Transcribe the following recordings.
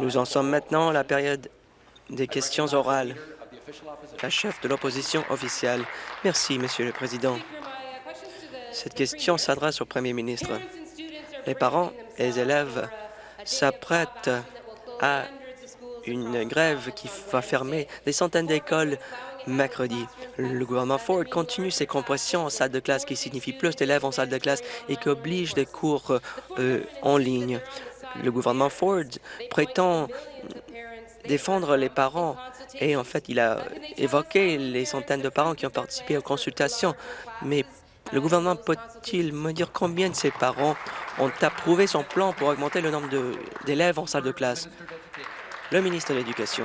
Nous en sommes maintenant à la période des questions orales. La chef de l'opposition officielle. Merci, Monsieur le Président. Cette question s'adresse au Premier ministre. Les parents et les élèves s'apprêtent à une grève qui va fermer des centaines d'écoles mercredi. Le gouvernement Ford continue ses compressions en salle de classe qui signifie plus d'élèves en salle de classe et qui oblige des cours euh, en ligne. Le gouvernement Ford prétend défendre les parents et en fait, il a évoqué les centaines de parents qui ont participé aux consultations. Mais le gouvernement peut-il me dire combien de ces parents ont approuvé son plan pour augmenter le nombre d'élèves en salle de classe? Le ministre de l'Éducation.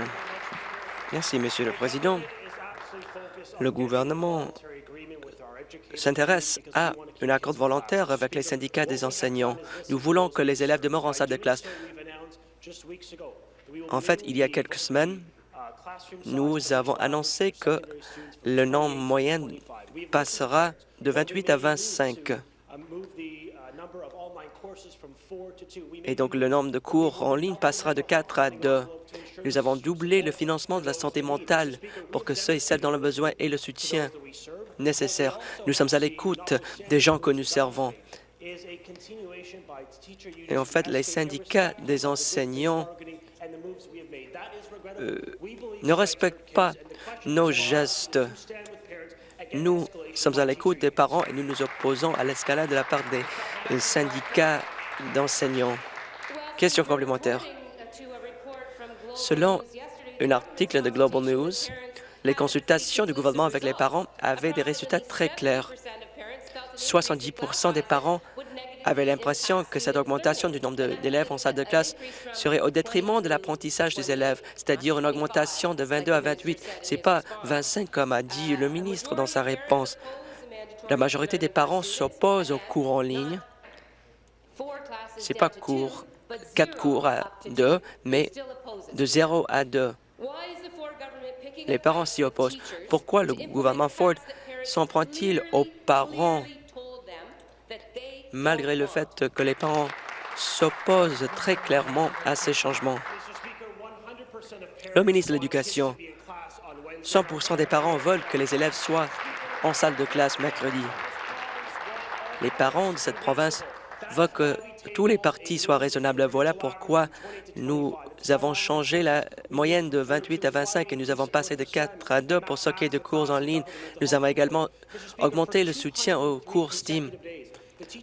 Merci, Monsieur le Président. Le gouvernement s'intéresse à un accord volontaire avec les syndicats des enseignants. Nous voulons que les élèves demeurent en salle de classe. En fait, il y a quelques semaines, nous avons annoncé que le nombre moyen passera de 28 à 25. Et donc, le nombre de cours en ligne passera de 4 à 2. Nous avons doublé le financement de la santé mentale pour que ceux et celles dans le besoin aient le soutien nécessaire. Nous sommes à l'écoute des gens que nous servons. Et en fait, les syndicats des enseignants euh, ne respectent pas nos gestes. Nous sommes à l'écoute des parents et nous nous opposons à l'escalade de la part des syndicats d'enseignants. Question complémentaire. Selon un article de Global News, les consultations du gouvernement avec les parents avaient des résultats très clairs. 70% des parents avaient l'impression que cette augmentation du nombre d'élèves en salle de classe serait au détriment de l'apprentissage des élèves, c'est-à-dire une augmentation de 22 à 28. Ce n'est pas 25 comme a dit le ministre dans sa réponse. La majorité des parents s'opposent aux cours en ligne. Ce n'est pas cours, quatre cours à deux, mais de 0 à 2. Les parents s'y opposent. Pourquoi le gouvernement Ford s'en prend-il aux parents malgré le fait que les parents s'opposent très clairement à ces changements? Le ministre de l'Éducation, 100% des parents veulent que les élèves soient en salle de classe mercredi. Les parents de cette province veulent que tous les partis soient raisonnables. Voilà pourquoi nous avons changé la moyenne de 28 à 25 et nous avons passé de 4 à 2 pour ce qui est de cours en ligne. Nous avons également augmenté le soutien aux cours STEAM.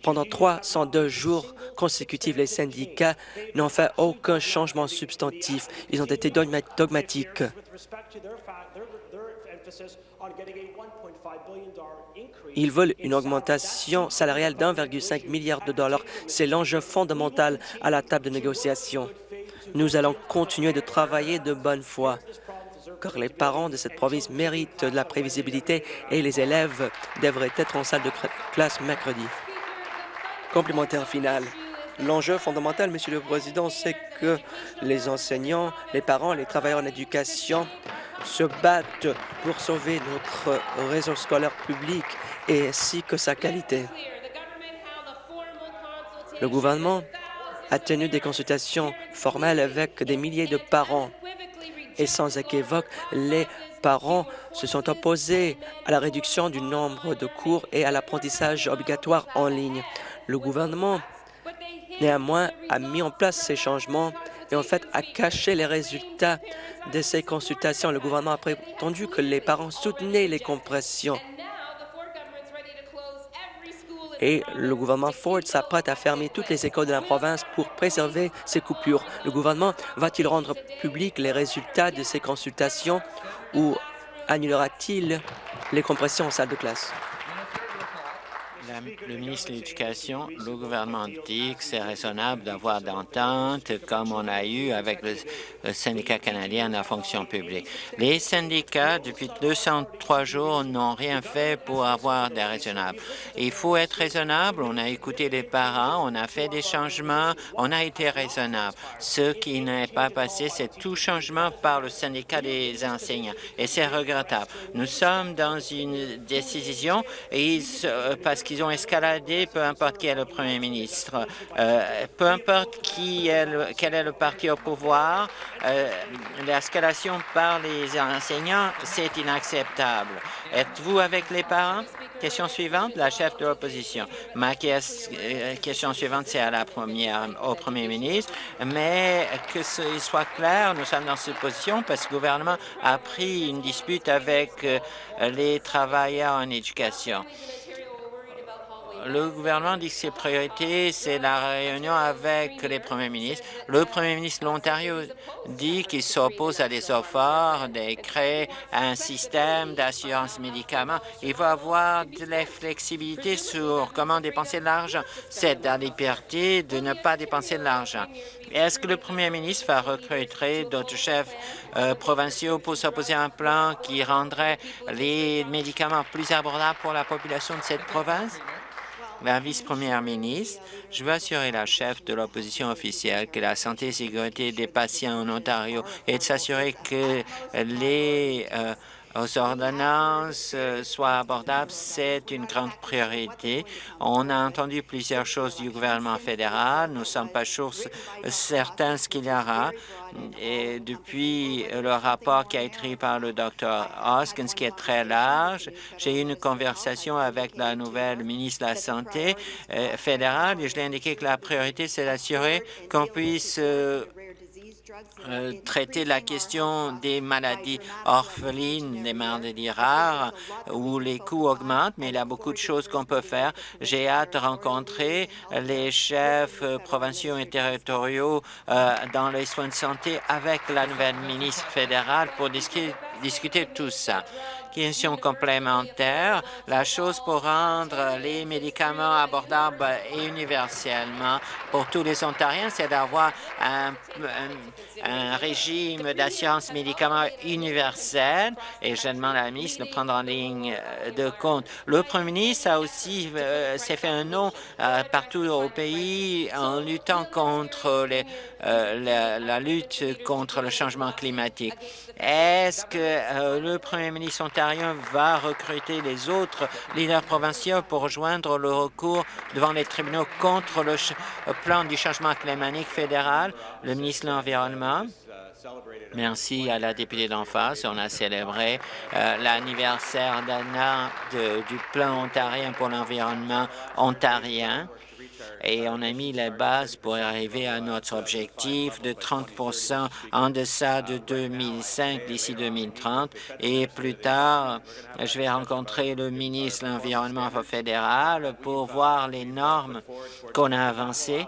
Pendant 302 jours consécutifs, les syndicats n'ont fait aucun changement substantif. Ils ont été dogmatiques. Ils veulent une augmentation salariale d'1,5 milliard de dollars. C'est l'enjeu fondamental à la table de négociation. Nous allons continuer de travailler de bonne foi, car les parents de cette province méritent de la prévisibilité et les élèves devraient être en salle de classe mercredi. Complémentaire final. L'enjeu fondamental, Monsieur le Président, c'est que les enseignants, les parents, les travailleurs en éducation se battent pour sauver notre réseau scolaire public et ainsi que sa qualité. Le gouvernement a tenu des consultations formelles avec des milliers de parents et sans équivoque, les parents se sont opposés à la réduction du nombre de cours et à l'apprentissage obligatoire en ligne. Le gouvernement, néanmoins, a mis en place ces changements et en fait a caché les résultats de ces consultations. Le gouvernement a prétendu que les parents soutenaient les compressions. Et le gouvernement Ford s'apprête à fermer toutes les écoles de la province pour préserver ces coupures. Le gouvernement va-t-il rendre public les résultats de ces consultations ou annulera-t-il les compressions en salle de classe? Le ministre de l'Éducation, le gouvernement dit que c'est raisonnable d'avoir d'entente comme on a eu avec le, syndicat canadien de la fonction publique. Les syndicats, depuis 203 jours, n'ont rien fait pour avoir des raisonnables. Il faut être raisonnable. On a écouté les parents, on a fait des changements, on a été raisonnable. Ce qui n'est pas passé, c'est tout changement par le syndicat des enseignants. Et c'est regrettable. Nous sommes dans une décision parce qu'ils qu'ils ont peu importe qui est le premier ministre, euh, peu importe quel est le parti au pouvoir, euh, l'escalation par les enseignants, c'est inacceptable. Êtes-vous avec les parents? Question suivante, la chef de l'opposition. Ma question suivante, c'est à la première, au premier ministre, mais que ce soit clair, nous sommes dans cette position parce que le gouvernement a pris une dispute avec les travailleurs en éducation. Le gouvernement dit que ses priorités, c'est la réunion avec les premiers ministres. Le premier ministre de l'Ontario dit qu'il s'oppose à des efforts de créer un système d'assurance médicaments. Il va avoir de la flexibilité sur comment dépenser de l'argent. C'est la liberté de ne pas dépenser de l'argent. Est-ce que le premier ministre va recruter d'autres chefs euh, provinciaux pour s'opposer à un plan qui rendrait les médicaments plus abordables pour la population de cette province? La vice-première ministre, je veux assurer la chef de l'opposition officielle que la santé et sécurité des patients en Ontario et de s'assurer que les euh, aux ordonnances euh, soient abordables, c'est une grande priorité. On a entendu plusieurs choses du gouvernement fédéral. Nous ne sommes pas sûrs certains ce qu'il y aura. Et depuis le rapport qui a été écrit par le Dr Hoskins, qui est très large, j'ai eu une conversation avec la nouvelle ministre de la Santé euh, fédérale et je lui ai indiqué que la priorité, c'est d'assurer qu'on puisse euh, traiter la question des maladies orphelines, des maladies rares, où les coûts augmentent, mais il y a beaucoup de choses qu'on peut faire. J'ai hâte de rencontrer les chefs provinciaux et territoriaux euh, dans les soins de santé avec la nouvelle ministre fédérale pour discuter, discuter de tout ça question complémentaire, la chose pour rendre les médicaments abordables et universellement pour tous les Ontariens, c'est d'avoir un, régime d'assurance médicaments universel et je demande à la ministre de prendre en ligne euh, de compte. Le premier ministre a aussi euh, s'est fait un nom euh, partout au pays en luttant contre la, lutte contre le changement climatique. Est-ce que le premier ministre ontarien va recruter les autres leaders provinciaux pour rejoindre le recours devant les tribunaux contre le plan du changement climatique fédéral, le ministre de l'Environnement. Merci à la députée d'en face. On a célébré euh, l'anniversaire an du plan ontarien pour l'environnement ontarien et on a mis les bases pour arriver à notre objectif de 30% en deçà de 2005 d'ici 2030. Et plus tard, je vais rencontrer le ministre de l'Environnement fédéral pour voir les normes qu'on a avancées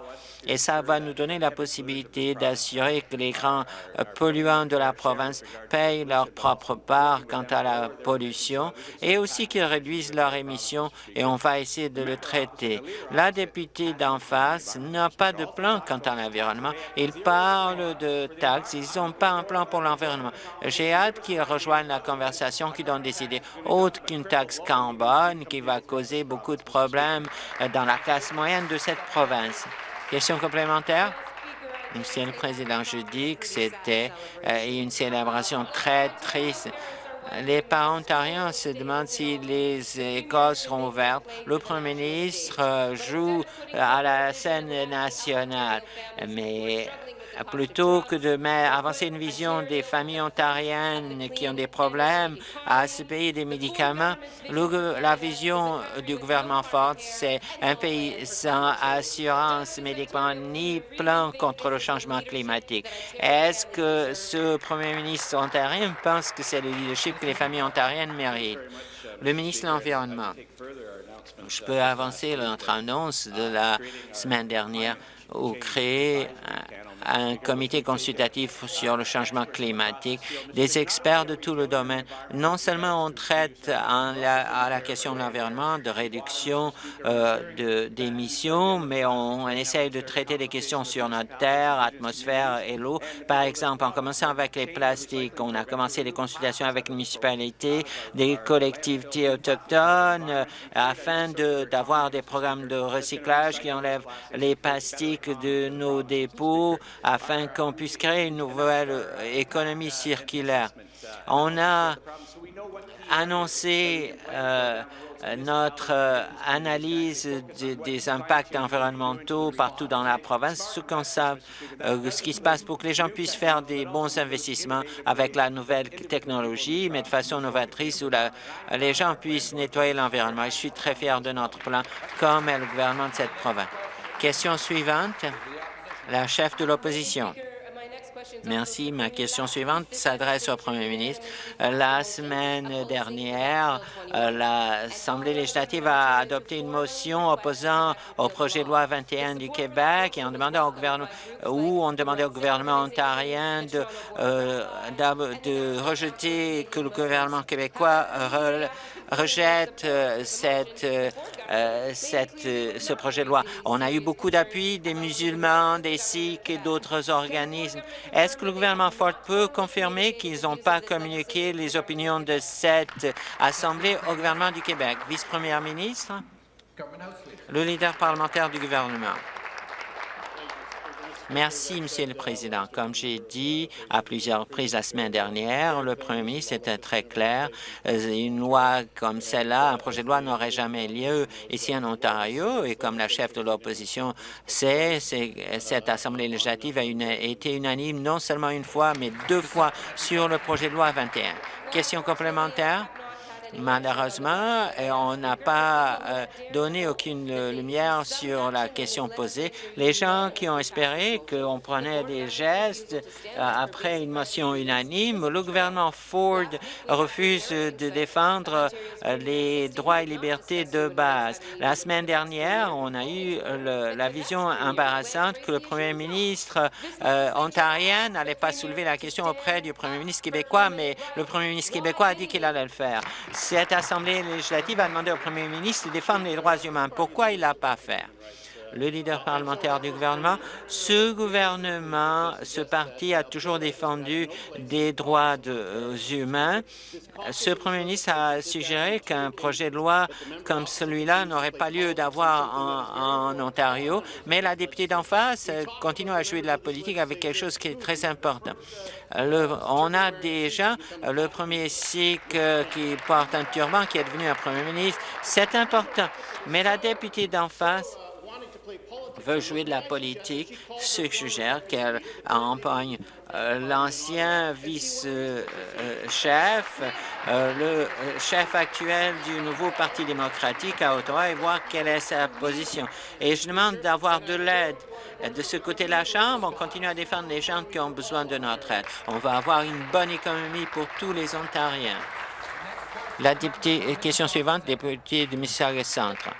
et ça va nous donner la possibilité d'assurer que les grands euh, polluants de la province payent leur propre part quant à la pollution et aussi qu'ils réduisent leurs émissions et on va essayer de le traiter. La députée d'en face n'a pas de plan quant à l'environnement. Ils parlent de taxes, ils n'ont pas un plan pour l'environnement. J'ai hâte qu'ils rejoignent la conversation, qu'ils donnent des idées autres qu'une taxe carbone qui va causer beaucoup de problèmes euh, dans la classe moyenne de cette province. Question complémentaire? Monsieur le Président, je dis que c'était euh, une célébration très triste. Les parents ontariens se demandent si les écoles seront ouvertes. Le Premier ministre euh, joue à la scène nationale, mais plutôt que de avancer une vision des familles ontariennes qui ont des problèmes à se payer des médicaments, la vision du gouvernement Ford, c'est un pays sans assurance médicaments ni plan contre le changement climatique. Est-ce que ce premier ministre ontarien pense que c'est le leadership que les familles ontariennes méritent? Le ministre de l'Environnement. Je peux avancer notre annonce de la semaine dernière ou créer un comité consultatif sur le changement climatique, des experts de tout le domaine. Non seulement on traite à la question de l'environnement, de réduction euh, d'émissions, mais on, essaye de traiter des questions sur notre terre, atmosphère et l'eau. Par exemple, en commençant avec les plastiques, on a commencé des consultations avec les municipalités, des collectivités autochtones, euh, afin d'avoir des programmes de recyclage qui enlèvent les plastiques de nos dépôts, afin qu'on puisse créer une nouvelle économie circulaire. On a annoncé euh, notre euh, analyse des impacts environnementaux partout dans la province, ce qu'on sait, euh, ce qui se passe pour que les gens puissent faire des bons investissements avec la nouvelle technologie, mais de façon novatrice où les gens puissent nettoyer l'environnement. Je suis très fier de notre plan, comme le gouvernement de cette province. Question suivante, la chef de l'opposition. Merci. Ma question suivante s'adresse au premier ministre. La semaine dernière, euh, l'Assemblée législative a adopté une motion opposant au projet de loi 21 du Québec et on demandait au gouvernement où on demandait au gouvernement ontarien de, euh, de rejeter que le gouvernement québécois rejette euh, cette, euh, euh, ce projet de loi. On a eu beaucoup d'appui des musulmans, des sikhs et d'autres organismes. Est-ce que le gouvernement Ford peut confirmer qu'ils n'ont pas communiqué les opinions de cette Assemblée au gouvernement du Québec? Vice-première ministre, le leader parlementaire du gouvernement. Merci, Monsieur le Président. Comme j'ai dit à plusieurs reprises la semaine dernière, le Premier ministre était très clair. Euh, une loi comme celle-là, un projet de loi n'aurait jamais lieu ici en Ontario. Et comme la chef de l'opposition sait, cette Assemblée législative a été unanime non seulement une fois, mais deux fois sur le projet de loi 21. Question complémentaire? Malheureusement, euh, on n'a pas euh, donné aucune lumière sur la question posée. Les gens qui ont espéré qu'on prenait des gestes euh, après une motion unanime, le gouvernement Ford refuse de défendre les droits et libertés de base. La semaine dernière, on a eu la vision embarrassante que le premier ministre ontarien n'allait pas soulever la question auprès du premier ministre québécois, mais le premier ministre québécois a dit qu'il allait le faire. Cette Assemblée législative a demandé au premier ministre de défendre les droits humains. Pourquoi il ne l'a pas fait? Le leader parlementaire du gouvernement. Ce gouvernement, ce parti a toujours défendu des droits euh, humains. Ce premier ministre a suggéré qu'un projet de loi comme celui-là n'aurait pas lieu d'avoir en, Ontario, mais la députée d'en face continue à jouer de la politique avec quelque chose qui est très important. on a déjà le premier Sikh qui porte un turban qui est devenu un premier ministre. C'est important. Mais la députée d'en face veut jouer de la politique, suggère qu'elle empoigne euh, l'ancien vice-chef, euh, le chef actuel du nouveau Parti démocratique à Ottawa et voir quelle est sa position. Et je demande d'avoir de l'aide de ce côté de la Chambre. On continue à défendre les gens qui ont besoin de notre aide. On va avoir une bonne économie pour tous les Ontariens. La députée, question suivante, députée de Mississauga Centre.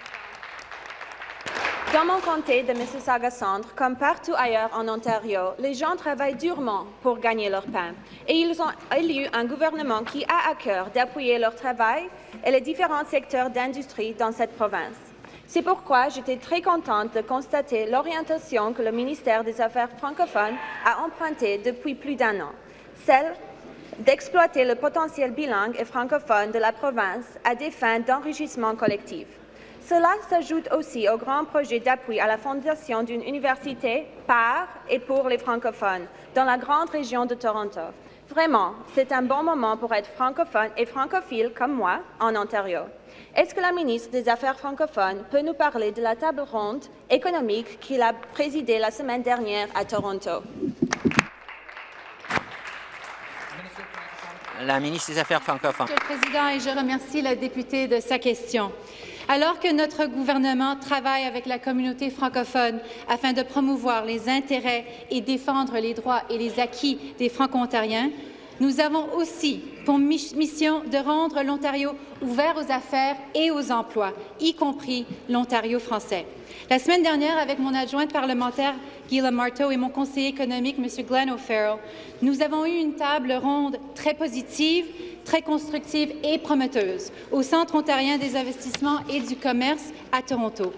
Dans mon comté de Mississauga-Centre, comme partout ailleurs en Ontario, les gens travaillent durement pour gagner leur pain et ils ont élu un gouvernement qui a à cœur d'appuyer leur travail et les différents secteurs d'industrie dans cette province. C'est pourquoi j'étais très contente de constater l'orientation que le ministère des Affaires francophones a empruntée depuis plus d'un an, celle d'exploiter le potentiel bilingue et francophone de la province à des fins d'enrichissement collectif. Cela s'ajoute aussi au grand projet d'appui à la fondation d'une université par et pour les francophones dans la grande région de Toronto. Vraiment, c'est un bon moment pour être francophone et francophile comme moi en Ontario. Est-ce que la ministre des Affaires francophones peut nous parler de la table ronde économique qu'il a présidée la semaine dernière à Toronto? La ministre des Affaires francophones. Monsieur le Président, et je remercie la députée de sa question. Alors que notre gouvernement travaille avec la communauté francophone afin de promouvoir les intérêts et défendre les droits et les acquis des Franco-Ontariens, nous avons aussi pour mission de rendre l'Ontario ouvert aux affaires et aux emplois, y compris l'Ontario français. La semaine dernière, avec mon adjointe parlementaire Guy Marteau et mon conseiller économique, M. Glenn O'Farrell, nous avons eu une table ronde très positive, très constructive et prometteuse au Centre ontarien des investissements et du commerce à Toronto.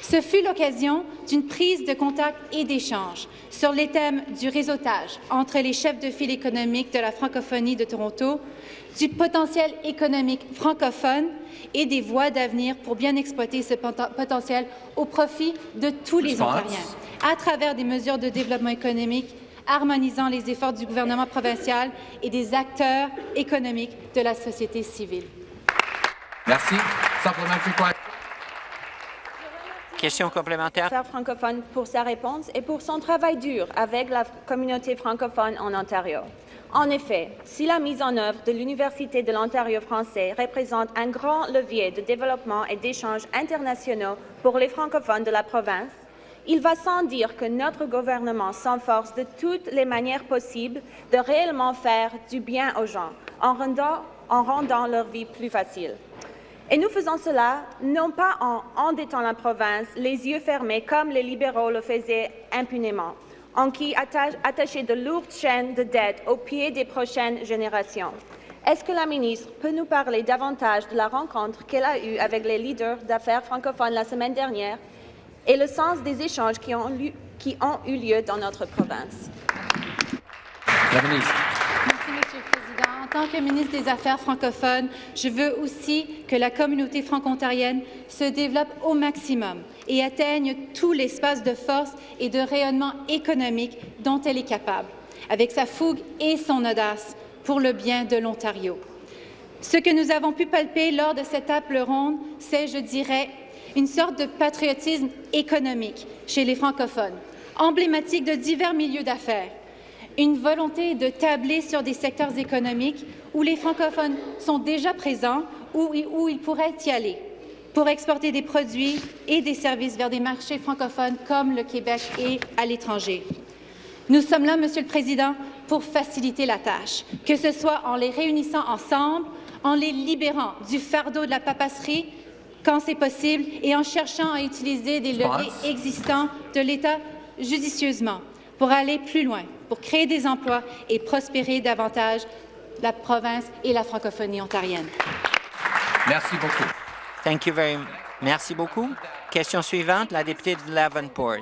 Ce fut l'occasion d'une prise de contact et d'échange sur les thèmes du réseautage entre les chefs de file économiques de la francophonie de Toronto, du potentiel économique francophone et des voies d'avenir pour bien exploiter ce potentiel au profit de tous les Ontariens, à travers des mesures de développement économique harmonisant les efforts du gouvernement provincial et des acteurs économiques de la société civile. Merci. Question complémentaire. francophone pour sa réponse et pour son travail dur avec la communauté francophone en Ontario. En effet, si la mise en œuvre de l'Université de l'Ontario français représente un grand levier de développement et d'échanges internationaux pour les francophones de la province, il va sans dire que notre gouvernement s'enforce de toutes les manières possibles de réellement faire du bien aux gens en rendant, en rendant leur vie plus facile. Et nous faisons cela non pas en endettant la province les yeux fermés comme les libéraux le faisaient impunément, en qui attacher de lourdes chaînes de dettes aux pieds des prochaines générations. Est-ce que la ministre peut nous parler davantage de la rencontre qu'elle a eue avec les leaders d'affaires francophones la semaine dernière? Et le sens des échanges qui ont, qui ont eu lieu dans notre province? La ministre tant que ministre des Affaires francophones, je veux aussi que la communauté franco-ontarienne se développe au maximum et atteigne tout l'espace de force et de rayonnement économique dont elle est capable, avec sa fougue et son audace pour le bien de l'Ontario. Ce que nous avons pu palper lors de cette table ronde, c'est, je dirais, une sorte de patriotisme économique chez les francophones, emblématique de divers milieux d'affaires, une volonté de tabler sur des secteurs économiques où les francophones sont déjà présents ou où ils pourraient y aller pour exporter des produits et des services vers des marchés francophones comme le Québec et à l'étranger. Nous sommes là, Monsieur le Président, pour faciliter la tâche, que ce soit en les réunissant ensemble, en les libérant du fardeau de la papasserie quand c'est possible et en cherchant à utiliser des leviers existants de l'État judicieusement pour aller plus loin pour créer des emplois et prospérer davantage la province et la francophonie ontarienne. Merci beaucoup. Thank you very Merci beaucoup. Question suivante, la députée de Lavenport.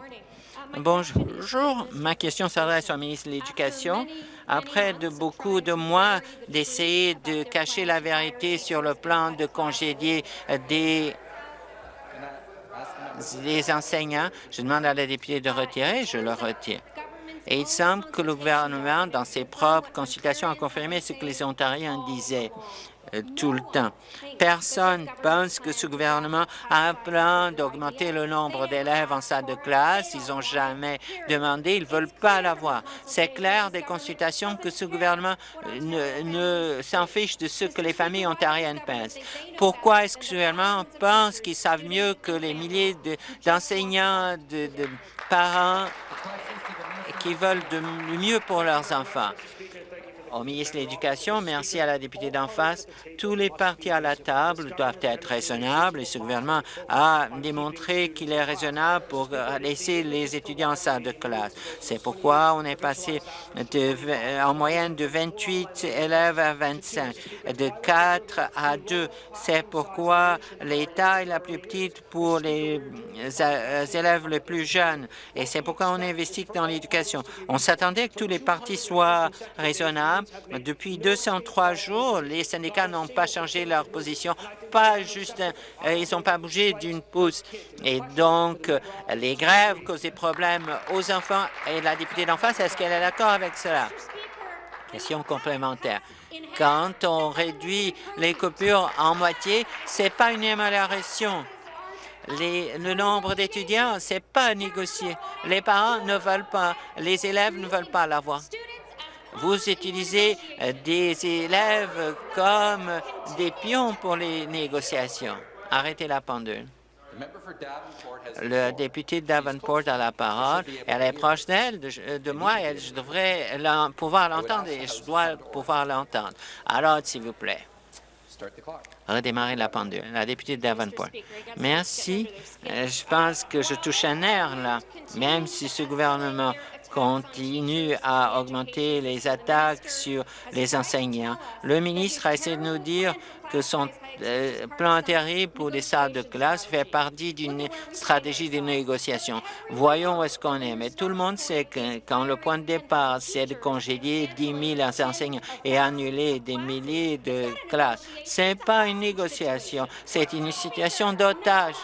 Bonjour. Ma question s'adresse au ministre de l'Éducation. Après de beaucoup de mois d'essayer de cacher la vérité sur le plan de congédier des des enseignants, je demande à la députée de retirer, je le retire. Et il semble que le gouvernement, dans ses propres consultations, a confirmé ce que les Ontariens disaient tout le temps. Personne pense que ce gouvernement a un plan d'augmenter le nombre d'élèves en salle de classe. Ils n'ont jamais demandé, ils ne veulent pas l'avoir. C'est clair des consultations que ce gouvernement euh, ne, s'en fiche de ce que les familles ontariennes pensent. Pourquoi est-ce que ce gouvernement pense qu'ils savent mieux que les milliers d'enseignants, de, parents qui veulent de mieux pour leurs enfants? Au ministre de l'Éducation, merci à la députée d'en face. Tous les partis à la table doivent être raisonnables et ce gouvernement a démontré qu'il est raisonnable pour laisser les étudiants en salle de classe. C'est pourquoi on est passé de, en moyenne de 28 élèves à 25, de 4 à 2. C'est pourquoi l'État est la plus petite pour les élèves les plus jeunes et c'est pourquoi on investit dans l'éducation. On s'attendait que tous les partis soient raisonnables depuis 203 jours, les syndicats n'ont pas changé leur position, pas juste, euh, ils n'ont pas bougé d'une pouce. Et donc, les grèves causent des problèmes aux enfants. Et la députée d'en face, est-ce qu'elle est d'accord avec cela? Question complémentaire. Quand on réduit les coupures en moitié, c'est pas une amélioration. Le nombre d'étudiants, c'est pas négocié. Les parents ne veulent pas, les élèves ne veulent pas l'avoir. Vous utilisez euh, des élèves comme des pions pour les négociations. Arrêtez la pendule. Le député de Davenport a la parole. Elle est proche d'elle, de, moi, et je devrais pouvoir l'entendre et je dois pouvoir l'entendre. Alors, s'il vous plaît. Redémarrer la pendule. La députée de Davenport. Merci. Euh, je pense que je touche un nerf, là, même si ce gouvernement continue à augmenter les attaques sur les enseignants. Le ministre a essayé de nous dire que son euh, plan terrible pour les salles de classe fait partie d'une stratégie de négociation. Voyons où est-ce qu'on est. Mais tout le monde sait que quand le point de départ, c'est de congédier 10 000 enseignants et annuler des milliers de classes, ce n'est pas une négociation, c'est une situation d'otage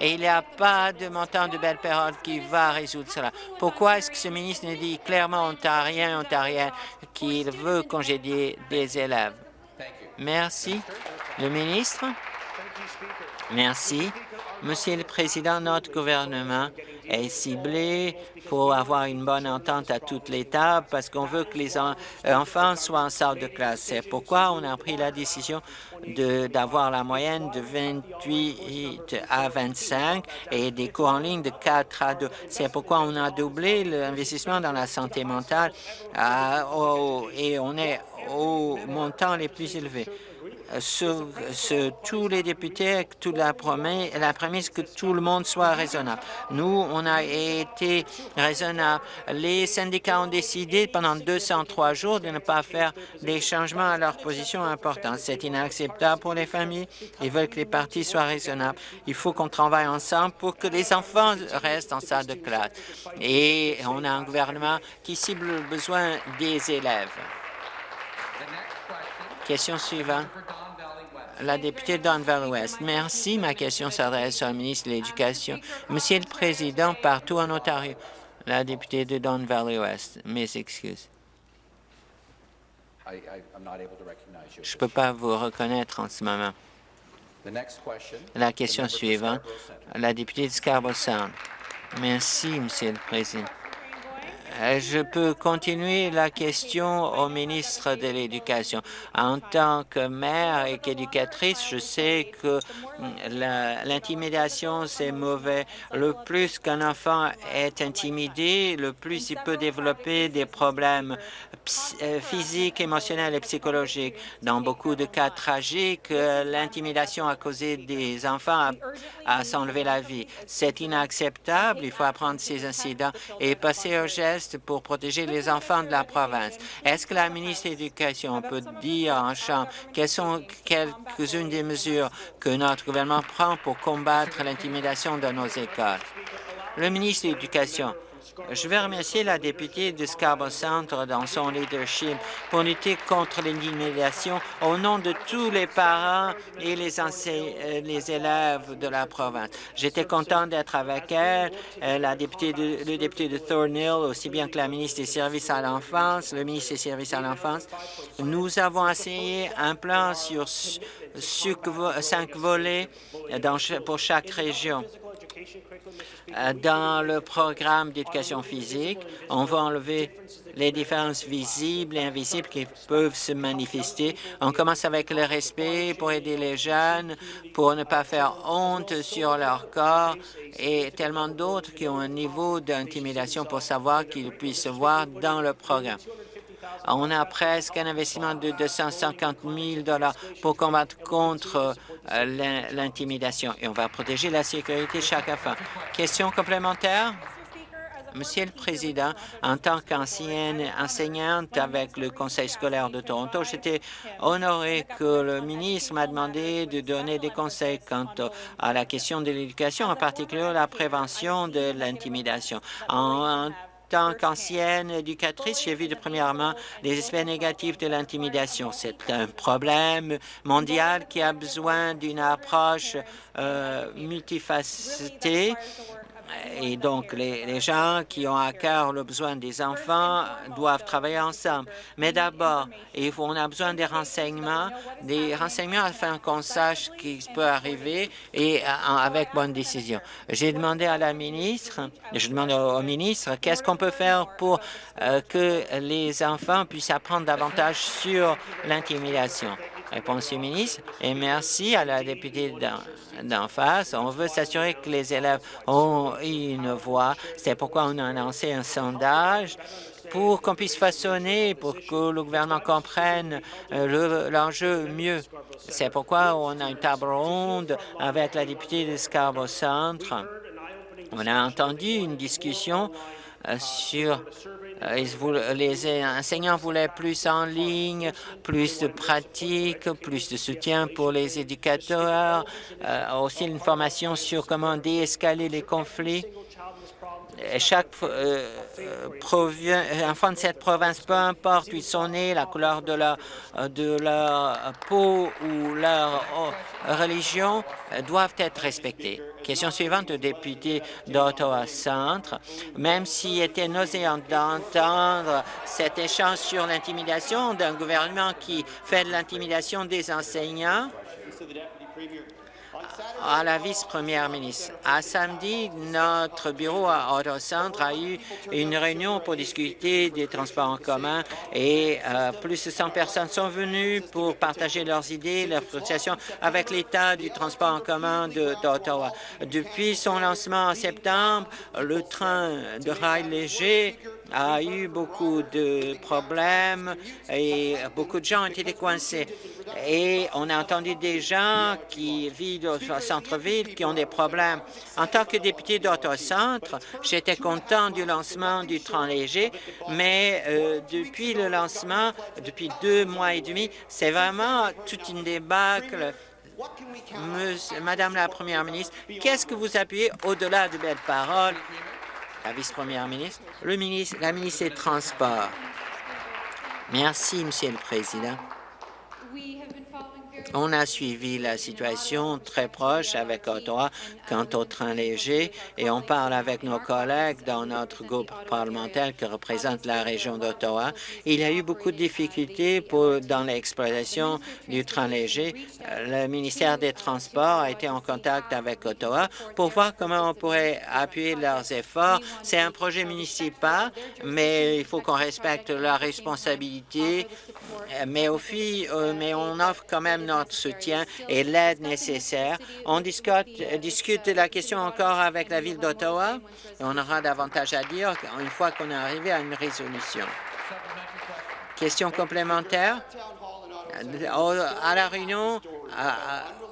et il n'y a pas de montant de belle période qui va résoudre cela. Pourquoi est-ce que ce ministre ne dit clairement ontarien, ontarien qu'il veut congédier des élèves? Merci. Le ministre? Merci. Monsieur le Président, notre gouvernement est ciblé pour avoir une bonne entente à toutes les tables parce qu'on veut que les enfants soient en salle de classe. C'est pourquoi on a pris la décision d'avoir la moyenne de 28 à 25 et des cours en ligne de 4 à 2. C'est pourquoi on a doublé l'investissement dans la santé mentale et on est au montant les plus élevés sur, tous les députés, toute la la prémisse que tout le monde soit raisonnable. Nous, on a été raisonnable. Les syndicats ont décidé pendant 203 jours de ne pas faire des changements à leur position importante. C'est inacceptable pour les familles. Ils veulent que les partis soient raisonnables. Il faut qu'on travaille ensemble pour que les enfants restent en salle de classe. Et on a un gouvernement qui cible le besoin des élèves. Question suivante. La députée Don Valley-Ouest. Merci. Ma question s'adresse au ministre de l'Éducation. Monsieur le Président, partout en Ontario, la députée de Don Valley-Ouest. Mes excuses. Je ne peux pas vous reconnaître en ce moment. La question suivante, la députée de Scarborough Sound. Merci, Monsieur le Président. Euh, je peux continuer la question au ministre de l'Éducation. En tant que mère et qu'éducatrice, je sais que mm, l'intimidation, c'est mauvais. Le plus qu'un enfant est intimidé, le plus il peut développer des problèmes euh, physiques, émotionnels et psychologiques. Dans beaucoup de cas tragiques, euh, l'intimidation a causé des enfants à, à s'enlever la vie. C'est inacceptable. Il faut apprendre ces incidents et passer au geste pour protéger les enfants de la province. Est-ce que la ministre de l'Éducation peut dire en chambre quelles sont quelques-unes des mesures que notre gouvernement prend pour combattre l'intimidation dans nos écoles? Le ministre de l'Éducation. Je veux remercier la députée de Scarborough Centre dans son leadership pour lutter contre l'intimidation au nom de tous les parents et les, euh, les élèves de la province. J'étais content d'être avec elle, euh, la députée de, le député de Thornhill, aussi bien que la ministre des Services à l'enfance, le ministre des Services à l'enfance. Nous avons essayé un plan sur cinq volets pour chaque région. Euh, dans le programme d'éducation physique, on va enlever les différences visibles et invisibles qui peuvent se manifester. On commence avec le respect pour aider les jeunes, pour ne pas faire honte sur leur corps et tellement d'autres qui ont un niveau d'intimidation pour savoir qu'ils puissent se voir dans le programme. On a presque un investissement de 250 000 pour combattre contre euh, l'intimidation et on va protéger la sécurité de chaque enfant. Question complémentaire? Monsieur le Président, en tant qu'ancienne enseignante avec le Conseil scolaire de Toronto, j'étais honoré que le ministre m'a demandé de donner des conseils quant à la question de l'éducation, en particulier la prévention de l'intimidation. Tant qu'ancienne éducatrice, j'ai vu de premièrement les aspects négatifs de l'intimidation. C'est un problème mondial qui a besoin d'une approche euh, multifacetée et donc, les, gens qui ont à cœur le besoin des enfants doivent travailler ensemble. Mais d'abord, on a besoin des renseignements, des renseignements afin qu'on sache ce qui peut arriver et avec bonne décision. J'ai demandé à la ministre, je demande au ministre, qu'est-ce qu'on peut faire pour euh, que les enfants puissent apprendre davantage sur l'intimidation. Réponse du ministre. Et merci à la députée d'en face. On veut s'assurer que les élèves ont une voix. C'est pourquoi on a lancé un sondage pour qu'on puisse façonner, pour que le gouvernement comprenne euh, l'enjeu mieux. C'est pourquoi on a une table ronde avec la députée de Scarborough Centre. On a entendu une discussion euh, euh, les enseignants voulaient plus en ligne, plus de pratique, plus de soutien pour les éducateurs, euh, aussi une formation sur comment déescaler les conflits chaque euh, enfant de cette province, peu importe où ils sont nés, la couleur de leur, de leur peau ou leur religion, doivent être respectés. Question suivante au député d'Ottawa Centre. Même s'il était nauséant d'entendre cet échange sur l'intimidation d'un gouvernement qui fait de l'intimidation des enseignants, à la vice-première ministre. À samedi, notre bureau à Auto Centre a eu une réunion pour discuter des transports en commun et euh, plus de 100 personnes sont venues pour partager leurs idées, leurs frustrations avec l'état du transport en commun d'Ottawa. Depuis son lancement en septembre, le train de rail léger a eu beaucoup de problèmes et beaucoup de gens ont été coincés. Et on a entendu des gens qui vivent au centre-ville qui ont des problèmes. En tant que député d'Auto-Centre, j'étais content du lancement du train léger, mais euh, depuis le lancement, depuis deux mois et demi, c'est vraiment toute une débâcle Madame la Première ministre, qu'est-ce que vous appuyez au-delà de belles paroles? La vice-première ministre, le ministre, la ministre des Transports. Merci, Monsieur le Président. On a suivi la situation très proche avec Ottawa quant au train léger et on parle avec nos collègues dans notre groupe parlementaire qui représente la région d'Ottawa. Il y a eu beaucoup de difficultés dans l'exploitation du train léger. Le ministère des Transports a été en contact avec Ottawa pour voir comment on pourrait appuyer leurs efforts. C'est un projet municipal, mais il faut qu'on respecte la responsabilité, mais, euh, mais on offre quand même notre soutien et l'aide nécessaire. On discute, discute la question encore avec la Ville d'Ottawa et on aura davantage à dire une fois qu'on est arrivé à une résolution. Question complémentaire? À la réunion,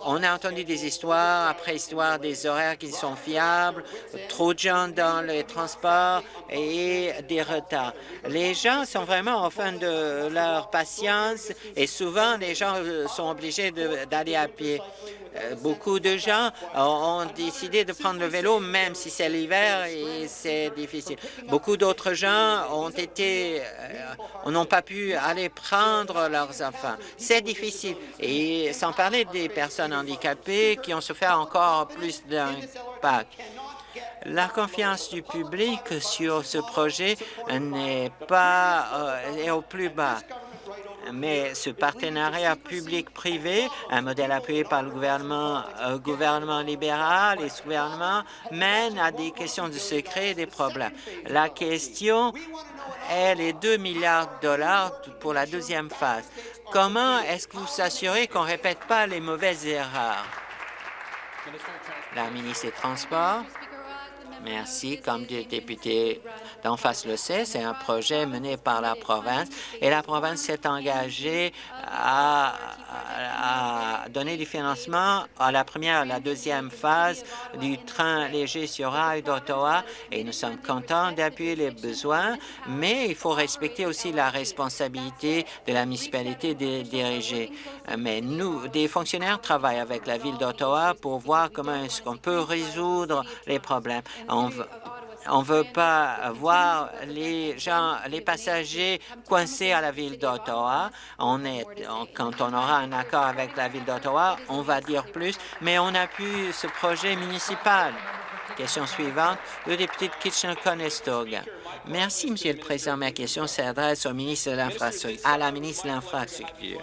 on a entendu des histoires après histoire des horaires qui sont fiables, trop de gens dans les transports et des retards. Les gens sont vraiment en fin de leur patience et souvent les gens sont obligés d'aller à pied. Euh, beaucoup de gens ont décidé de prendre le vélo, même si c'est l'hiver et c'est difficile. Beaucoup d'autres gens ont été, euh, n'ont pas pu aller prendre leurs enfants. C'est difficile. Et sans parler des personnes handicapées qui ont souffert encore plus d'impact. La confiance du public sur ce projet n'est pas euh, est au plus bas mais ce partenariat public-privé, un modèle appuyé par le gouvernement, euh, gouvernement libéral et ce gouvernement, mène à des questions de secret et des problèmes. La question est les 2 milliards de dollars pour la deuxième phase. Comment est-ce que vous s'assurez qu'on ne répète pas les mauvaises erreurs? La ministre des Transports. Merci. Comme le député d'en face le sait, c'est un projet mené par la province et la province s'est engagée à, donner du financement à la première et la deuxième phase du train léger sur rail d'Ottawa et nous sommes contents d'appuyer les besoins, mais il faut respecter aussi la responsabilité de la municipalité de diriger. Mais nous, des fonctionnaires travaillent avec la ville d'Ottawa pour voir comment est-ce qu'on peut résoudre les problèmes. Ne veut pas voir les gens, les passagers coincés à la ville d'Ottawa. On est, quand on aura un accord avec la ville d'Ottawa, on va dire plus, mais on appuie ce projet municipal. Question suivante, le député de Kitchener-Conestoga. Merci, Monsieur le Président. Ma question s'adresse au ministre de l'Infrastructure, à la ministre de l'Infrastructure.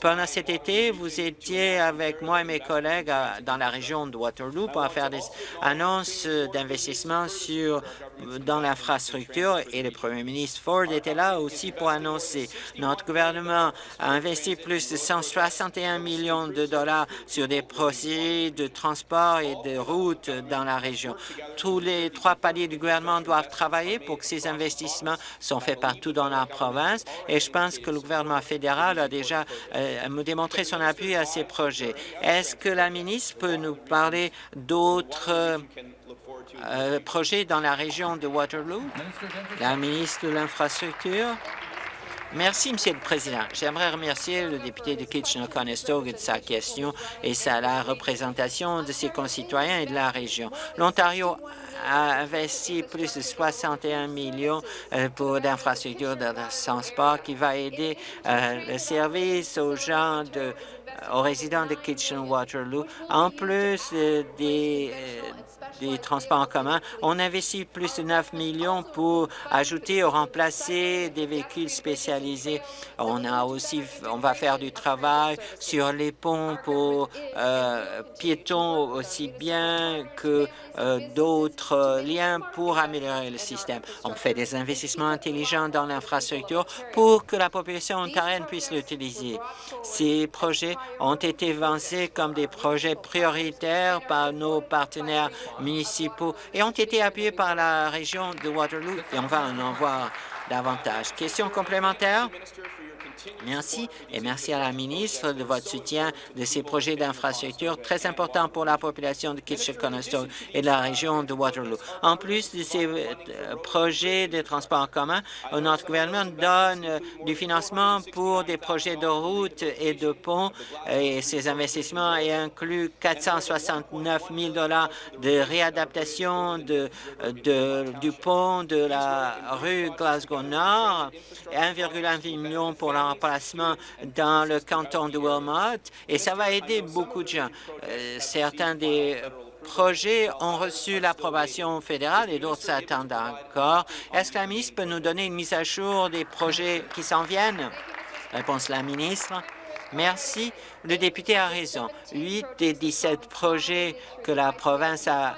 Pendant cet été, vous étiez avec moi et mes collègues dans la région de Waterloo pour faire des annonces d'investissement sur dans l'infrastructure et le premier ministre Ford était là aussi pour annoncer. Notre gouvernement a investi plus de 161 millions de dollars sur des projets de transport et de routes dans la région. Tous les trois paliers du gouvernement doivent travailler pour que ces investissements soient faits partout dans la province et je pense que le gouvernement fédéral a déjà euh, démontré son appui à ces projets. Est-ce que la ministre peut nous parler d'autres euh, projet dans la région de Waterloo? La ministre de l'Infrastructure? Merci, Monsieur le Président. J'aimerais remercier le député de Kitchener-Conestoga de sa question et sa représentation de ses concitoyens et de la région. L'Ontario a investi plus de 61 millions euh, pour d'infrastructures de transport qui va aider euh, le service aux gens de aux résidents de Kitchener-Waterloo, en plus des des transports en commun. On investit plus de 9 millions pour ajouter ou remplacer des véhicules spécialisés. On a va faire du travail sur les ponts pour euh, piétons aussi bien que euh, d'autres liens pour améliorer le système. On fait des investissements intelligents dans l'infrastructure pour que la population ontarienne puisse l'utiliser. Ces projets ont été avancés comme des projets prioritaires par nos partenaires municipaux et ont été appuyés par la région de Waterloo et on va en voir davantage. Question complémentaire? Merci et merci à la ministre de votre soutien de ces projets d'infrastructure très importants pour la population de Kitchener-Conestoga et de la région de Waterloo. En plus de ces euh, projets de transport en commun, notre gouvernement donne euh, du financement pour des projets de routes et de ponts et ces investissements incluent 469 000 de réadaptation du pont de la rue Glasgow-Nord et 1,1 million pour la remplacement dans le canton de Wilmot et ça va aider beaucoup de gens. Euh, certains des projets ont reçu l'approbation fédérale et d'autres s'attendent encore. Est-ce que la ministre peut nous donner une mise à jour des projets qui s'en viennent? Réponse la ministre. Merci. Le député a raison. Huit des 17 projets que la province a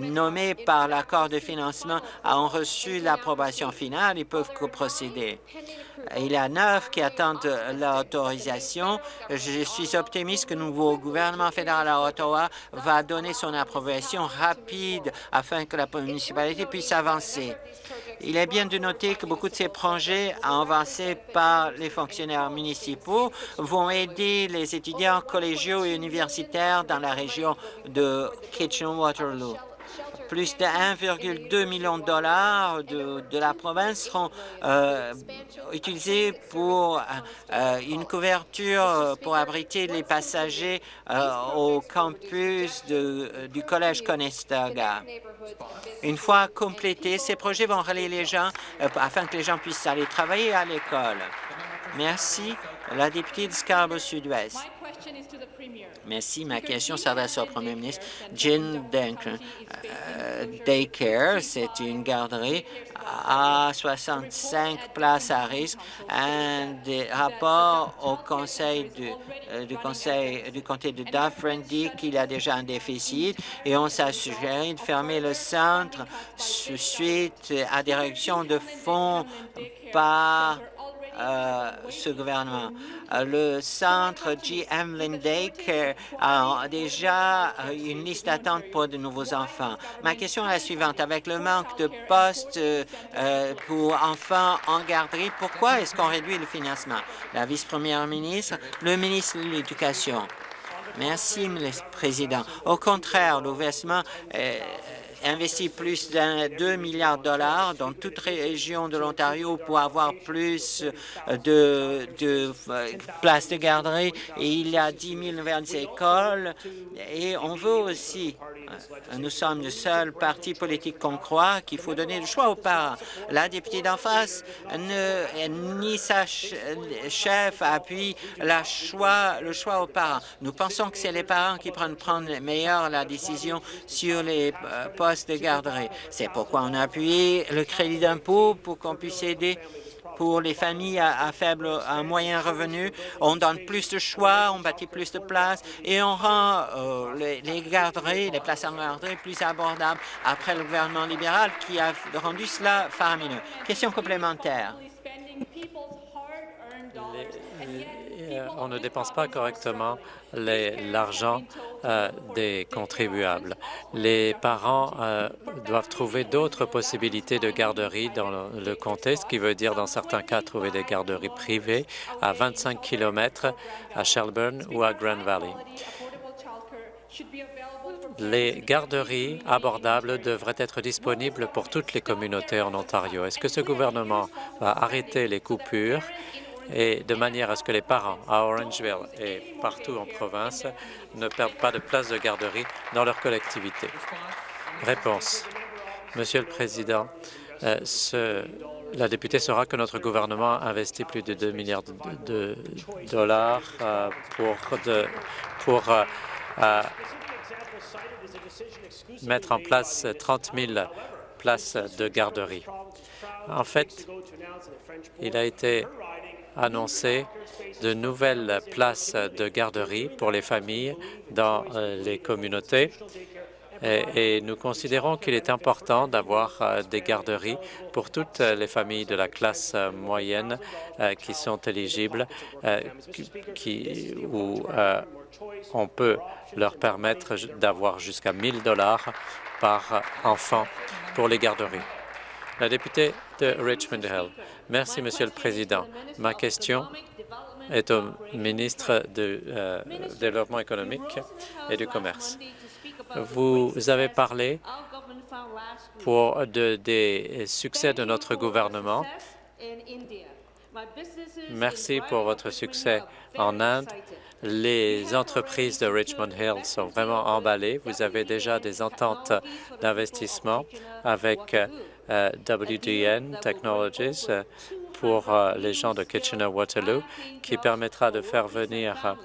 nommés par l'accord de financement ont reçu l'approbation finale et peuvent procéder. Il y a neuf qui attendent l'autorisation. Je suis optimiste que le nouveau gouvernement fédéral à Ottawa va donner son approbation rapide afin que la municipalité puisse avancer. Il est bien de noter que beaucoup de ces projets avancés par les fonctionnaires municipaux vont aider les étudiants collégiaux et universitaires dans la région de Kitchener-Waterloo plus de 1,2 million de dollars de, la province seront euh, utilisés pour euh, une couverture pour abriter les passagers euh, au campus du Collège Conestoga. Une fois complétés, ces projets vont relier les gens afin que les gens puissent aller travailler à l'école. Merci. La députée de Scarborough Sud-Ouest. Merci. Ma question s'adresse au premier ministre. Jean Duncan. Daycare, c'est une garderie à 65 places à risque. Un des rapports au conseil du, euh, du conseil du comté de Dufferin dit qu'il y a déjà un déficit et on s'est suggéré de fermer le centre suite à des réductions de fonds par euh, ce gouvernement. Euh, le centre GM Lindake a déjà une liste d'attente pour de nouveaux enfants. Ma question est la suivante. Avec le manque de postes euh, pour enfants en garderie, pourquoi est-ce qu'on réduit le financement? La vice-première ministre, le ministre de l'Éducation. Merci, le Président. Au contraire, le gouvernement investi plus d'un 2 milliards de dollars dans toute région de l'Ontario pour avoir plus de, de, places de garderie et il y a 10 000 nouvelles écoles et on veut aussi, euh, nous sommes le seul parti politique qu'on croit qu'il faut donner le choix aux parents. La députée d'en face, ne, ni sa chef appuie le choix aux parents. Nous pensons que c'est les parents qui prennent prendre meilleur la décision sur les euh, postes de garderie. C'est pourquoi on a appuyé le crédit d'impôt pour qu'on puisse aider pour les familles à, faible, à moyen revenu. On donne plus de choix, on bâtit plus de places et on rend euh, les, garderies, les places en garderie plus abordables après le gouvernement libéral qui a rendu cela faramineux. Question complémentaire. On ne dépense pas correctement l'argent euh, des contribuables. Les parents euh, doivent trouver d'autres possibilités de garderie dans le, comté, ce qui veut dire dans certains cas trouver des garderies privées à 25 km à Shelburne ou à Grand Valley. Les garderies abordables devraient être disponibles pour toutes les communautés en Ontario. Est-ce que ce gouvernement va arrêter les coupures et de manière à ce que les parents à Orangeville et partout en province ne perdent pas de place de garderie dans leur collectivité. Réponse. Monsieur le Président, euh, la députée saura que notre gouvernement investit plus de 2 milliards de, dollars euh, pour euh, mettre en place 30 000 places de garderie. En fait, il a été annoncé de nouvelles places de garderie pour les familles dans euh, les communautés et, nous considérons qu'il est important d'avoir euh, des garderies pour toutes les familles de la classe euh, moyenne qui sont éligibles, qui, où on peut leur permettre d'avoir jusqu'à 1 dollars par enfant pour les garderies. La députée de Richmond Hill. Merci, Monsieur le Président. Ma question est au ministre du euh, Développement économique et du Commerce. Vous avez parlé pour des succès de notre gouvernement. Merci pour votre succès en Inde. Les entreprises de Richmond Hill sont vraiment emballées. Vous avez déjà des ententes d'investissement avec WDN Technologies euh, pour euh, les gens de Kitchener-Waterloo, qui permettra de faire venir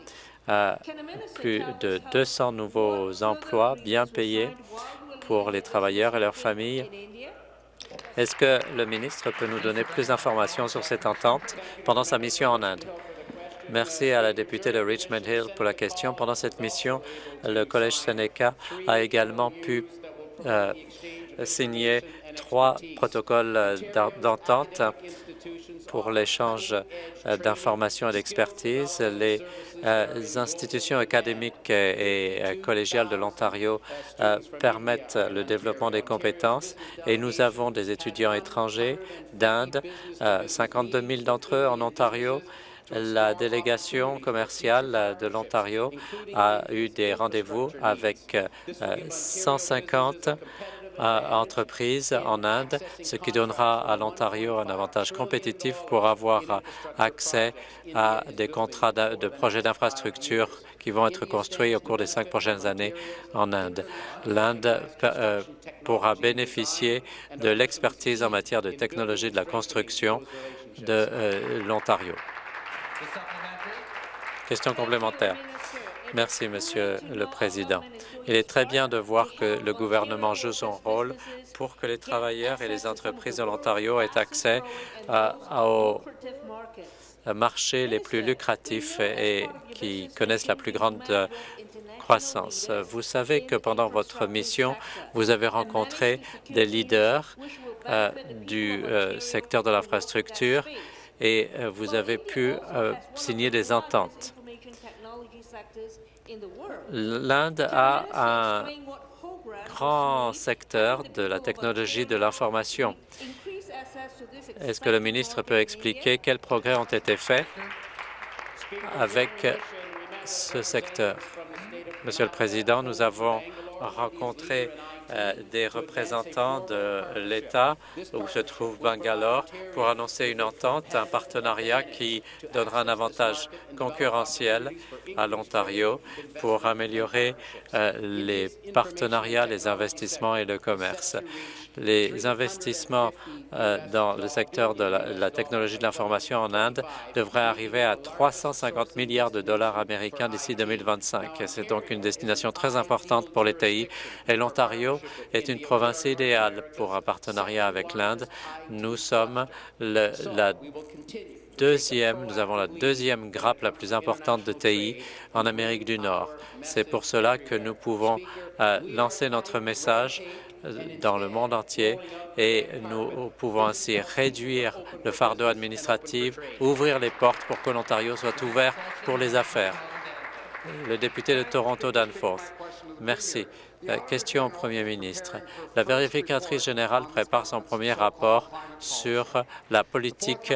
plus de 200 nouveaux emplois bien payés pour les travailleurs et leurs familles. Est-ce que le ministre peut nous donner plus d'informations sur cette entente pendant sa mission en Inde? Merci à la députée de Richmond Hill pour la question. Pendant cette mission, le Collège Seneca a également pu signer trois protocoles euh, d'entente pour l'échange euh, d'informations et d'expertise. Les euh, institutions académiques et collégiales de l'Ontario permettent le développement des compétences et nous avons des étudiants étrangers d'Inde, 52 000 d'entre eux en Ontario, la délégation commerciale de l'Ontario a eu des rendez-vous avec 150 entreprises en Inde, ce qui donnera à l'Ontario un avantage compétitif pour avoir accès à des contrats de projets d'infrastructure qui vont être construits au cours des cinq prochaines années en Inde. L'Inde euh, pourra bénéficier de l'expertise en matière de technologie de la construction de euh, l'Ontario. Question complémentaire. Merci, Monsieur le Président. Il est très bien de voir que le gouvernement joue son rôle pour que les travailleurs et les entreprises de l'Ontario aient accès aux marchés les plus lucratifs et qui connaissent la plus grande croissance. Vous savez que pendant votre mission, vous avez rencontré des leaders euh, du euh, secteur de l'infrastructure et euh, vous avez pu signer des ententes. L'Inde a un grand secteur de la technologie de l'information. Est-ce que le ministre peut expliquer quels progrès ont été faits avec ce secteur? Monsieur le Président, nous avons rencontré des représentants de l'État où se trouve Bangalore pour annoncer une entente, un partenariat qui donnera un avantage concurrentiel à l'Ontario pour améliorer euh, les partenariats, les investissements et le commerce les investissements euh, dans le secteur de la, technologie de l'information en Inde devraient arriver à 350 milliards de dollars américains d'ici 2025. C'est donc une destination très importante pour les TI et l'Ontario est une province idéale pour un partenariat avec l'Inde. Nous sommes la deuxième, nous avons la deuxième grappe la plus importante de TI en Amérique du Nord. C'est pour cela que nous pouvons euh, lancer notre message dans le monde entier et nous pouvons ainsi réduire le fardeau administratif, ouvrir les portes pour que l'Ontario soit ouvert pour les affaires. Le député de Toronto Danforth. Merci. Question au Premier ministre. La vérificatrice générale prépare son premier rapport sur la politique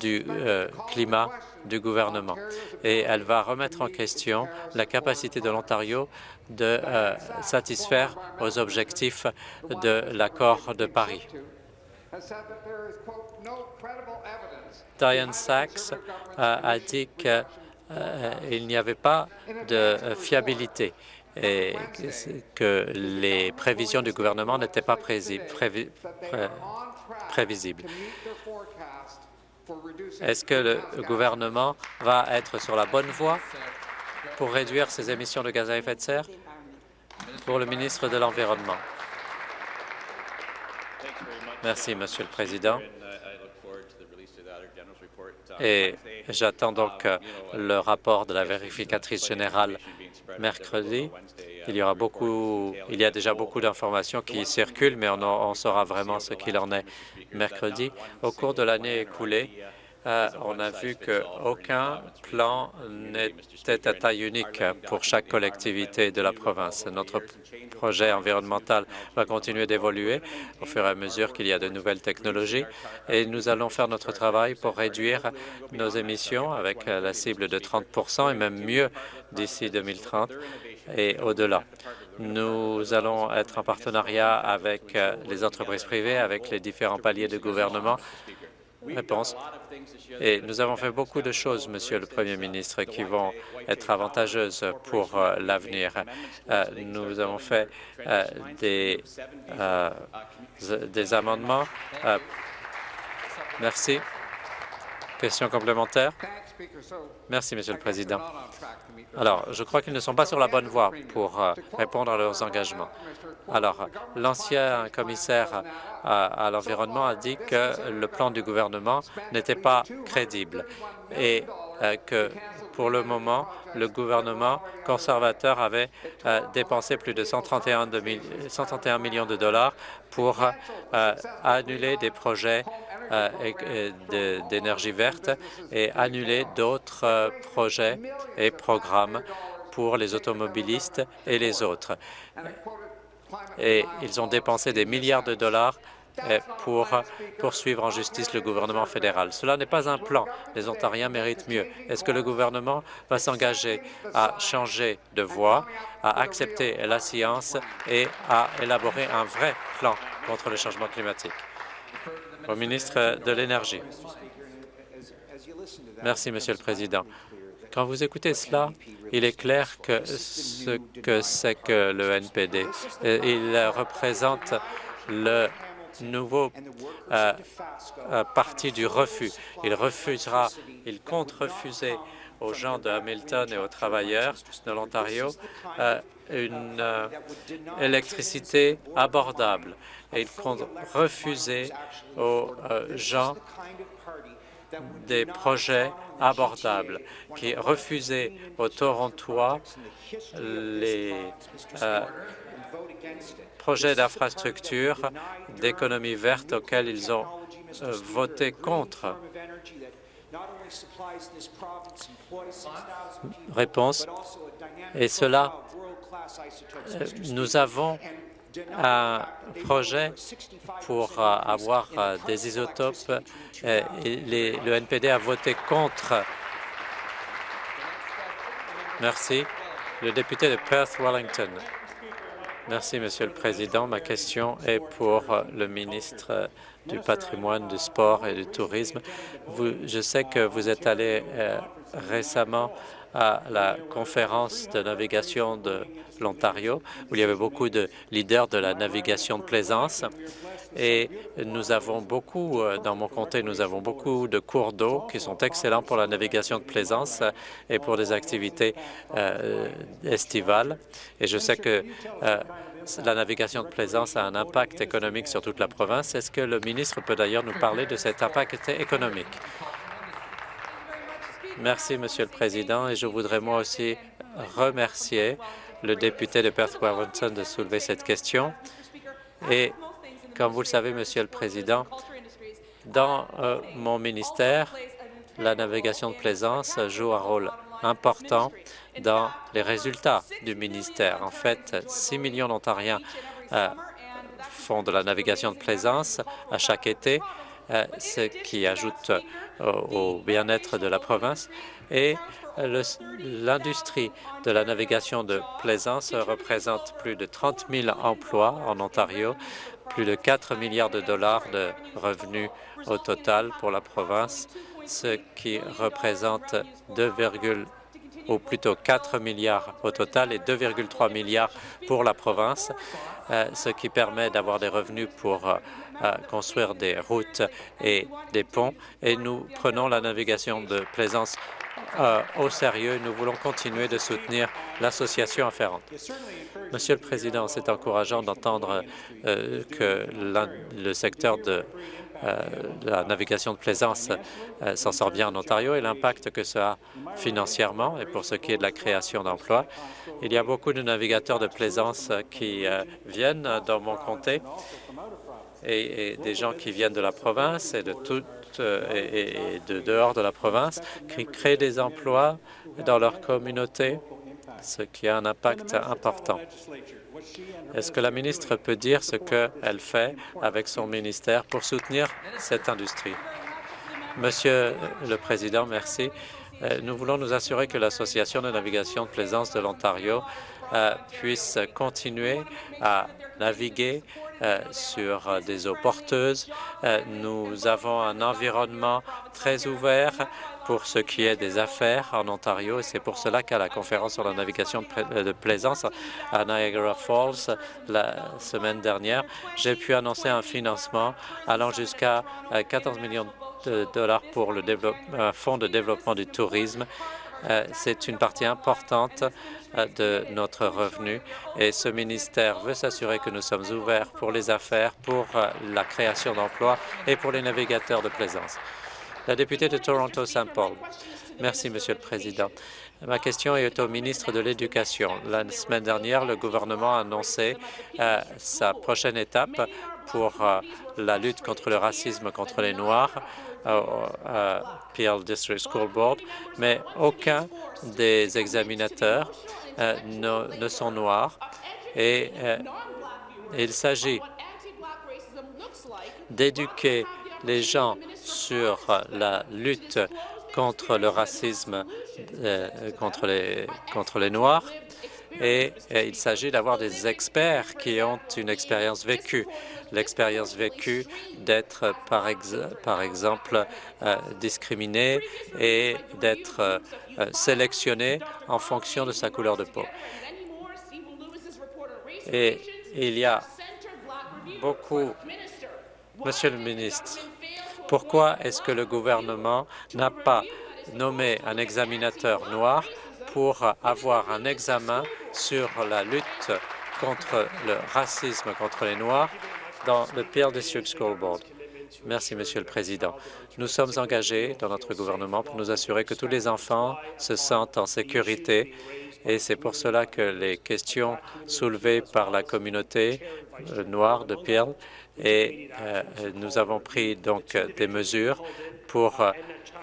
du euh, climat du gouvernement et elle va remettre en question la capacité de l'Ontario de euh, satisfaire aux objectifs de l'accord de Paris. Diane Sachs euh, a dit qu'il n'y avait pas de fiabilité et que les prévisions du gouvernement n'étaient pas prévisibles. Est-ce que le gouvernement va être sur la bonne voie pour réduire ses émissions de gaz à effet de serre? Pour le ministre de l'Environnement. Merci, Monsieur le Président. Et j'attends donc euh, le rapport de la vérificatrice générale mercredi. Il y aura beaucoup, il y a déjà beaucoup d'informations qui circulent, mais on, on saura vraiment ce qu'il en est mercredi. Au cours de l'année écoulée, euh, on a vu qu'aucun plan n'était à taille unique pour chaque collectivité de la province. Notre projet environnemental va continuer d'évoluer au fur et à mesure qu'il y a de nouvelles technologies et nous allons faire notre travail pour réduire nos émissions avec la cible de 30 et même mieux d'ici 2030 et au-delà. Nous allons être en partenariat avec les entreprises privées, avec les différents paliers de gouvernement Réponse. Et nous avons fait beaucoup de choses, Monsieur le Premier ministre, qui vont être avantageuses pour euh, l'avenir. Euh, nous avons fait euh, des, des amendements. merci. Question complémentaire? Merci, Monsieur le Président. Alors, je crois qu'ils ne sont pas sur la bonne voie pour répondre à leurs engagements. Alors, l'ancien commissaire à, l'environnement a dit que le plan du gouvernement n'était pas crédible et euh, que pour le moment, le gouvernement conservateur avait euh, dépensé plus de 131, 131, millions de dollars pour euh, annuler des projets d'énergie verte et annuler d'autres projets et programmes pour les automobilistes et les autres. Et ils ont dépensé des milliards de dollars pour poursuivre en justice le gouvernement fédéral. Cela n'est pas un plan. Les Ontariens méritent mieux. Est-ce que le gouvernement va s'engager à changer de voie, à accepter la science et à élaborer un vrai plan contre le changement climatique? Au ministre de l'Énergie. Merci, Monsieur le Président. Quand vous écoutez cela, il est clair que ce que c'est que le NPD, il représente le nouveau euh, euh, parti du refus. Il refusera, il compte refuser aux gens de Hamilton et aux travailleurs de l'Ontario une électricité abordable. Et il compte refuser aux gens des projets abordables, qui refusaient aux Torontois les euh, projets d'infrastructure d'économie verte auxquels ils ont euh, voté contre. Réponse. Et cela, euh, nous avons un projet pour euh, avoir des isotopes. Euh, le NPD a voté contre. Merci. Le député de Perth-Wellington. Merci, Monsieur le Président. Ma question est pour le ministre du patrimoine, du sport et du tourisme. je sais que vous êtes allé récemment à la conférence de navigation de l'Ontario, où il y avait beaucoup de leaders de la navigation de plaisance. Et nous avons beaucoup, euh, dans mon comté, nous avons beaucoup de cours d'eau qui sont excellents pour la navigation de plaisance et pour des activités euh, estivales. Et je sais que euh, la navigation de plaisance a un impact économique sur toute la province. Est-ce que le ministre peut d'ailleurs nous parler de cet impact économique? Merci, Monsieur le Président, et je voudrais moi aussi remercier le député de Perth-Wellington de soulever cette question. Et comme vous le savez, Monsieur le Président, dans euh, mon ministère, la navigation de plaisance joue un rôle important dans les résultats du ministère. En fait, 6 millions d'Ontariens euh, font de la navigation de plaisance à chaque été euh, ce qui ajoute au bien-être de la province. Et l'industrie de la navigation de plaisance représente plus de 30 000 emplois en Ontario, plus de 4 milliards de dollars de revenus au total pour la province, ce qui représente 2,2 ou plutôt 4 milliards au total et 2,3 milliards pour la province, euh, ce qui permet d'avoir des revenus pour euh, euh, construire des routes et des ponts. Et nous prenons la navigation de plaisance au sérieux. Nous voulons continuer de soutenir l'association afférente. Monsieur le Président, c'est encourageant d'entendre que le secteur de euh, la navigation de plaisance euh, s'en sort bien en Ontario et l'impact que ça a financièrement et pour ce qui est de la création d'emplois. Il y a beaucoup de navigateurs de plaisance qui euh, viennent dans mon comté et, des gens qui viennent de la province et de toute et, de dehors de la province qui créent des emplois dans leur communauté, ce qui a un impact important. Est-ce que la ministre peut dire ce qu'elle fait avec son ministère pour soutenir cette industrie? Monsieur le Président, merci. Euh, nous voulons nous assurer que l'Association de navigation de plaisance de l'Ontario euh, puisse continuer à naviguer euh, sur des eaux porteuses. nous avons un environnement très ouvert pour ce qui est des affaires en Ontario et c'est pour cela qu'à la conférence sur la navigation de, plaisance à Niagara Falls la semaine dernière, j'ai pu annoncer un financement allant jusqu'à 14 millions de dollars pour le fonds de développement du tourisme euh, c'est une partie importante euh, de notre revenu et ce ministère veut s'assurer que nous sommes ouverts pour les affaires, pour euh, la création d'emplois et pour les navigateurs de plaisance. La députée de Toronto-Saint Paul. Merci, Monsieur le Président. Ma question est au ministre de l'Éducation. La semaine dernière, le gouvernement a annoncé sa prochaine étape pour la lutte contre le racisme contre les Noirs à Peel District School Board, mais aucun des examinateurs euh, ne, sont noirs et euh, il s'agit d'éduquer les gens sur la lutte contre le racisme euh, contre les Noirs et, il s'agit d'avoir des experts qui ont une expérience vécue, l'expérience vécue d'être par, par, exemple euh, discriminé et d'être euh, sélectionné en fonction de sa couleur de peau. Et il y a beaucoup... Monsieur le ministre, pourquoi est-ce que le gouvernement n'a pas nommé un examinateur noir pour avoir un examen sur la lutte contre le racisme contre les Noirs dans le Peel District School Board. Merci, Monsieur le Président. Nous sommes engagés dans notre gouvernement pour nous assurer que tous les enfants se sentent en sécurité et c'est pour cela que les questions soulevées par la communauté euh, noire de Peel et euh, nous avons pris donc des mesures pour euh,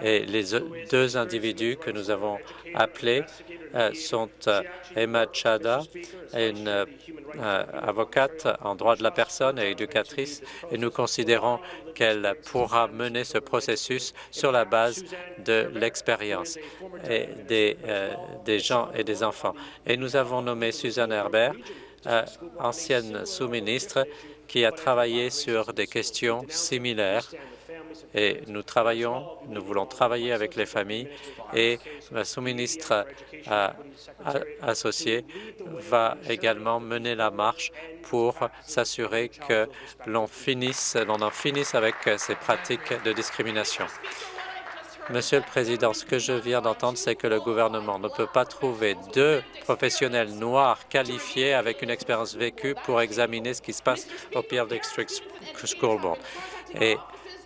et les deux individus que nous avons appelés euh, sont euh, Emma Chada, une euh, avocate en droit de la personne et éducatrice, et nous considérons qu'elle pourra mener ce processus sur la base de l'expérience des, gens et des enfants. Et nous avons nommé Suzanne Herbert, ancienne sous-ministre, qui a travaillé sur des questions similaires et nous travaillons, nous voulons travailler avec les familles et la sous-ministre associée va également mener la marche pour s'assurer que l'on finisse, l'on en finisse avec ces pratiques de discrimination. Monsieur le Président, ce que je viens d'entendre, c'est que le gouvernement ne peut pas trouver deux professionnels noirs qualifiés avec une expérience vécue pour examiner ce qui se passe au Peel District School Board.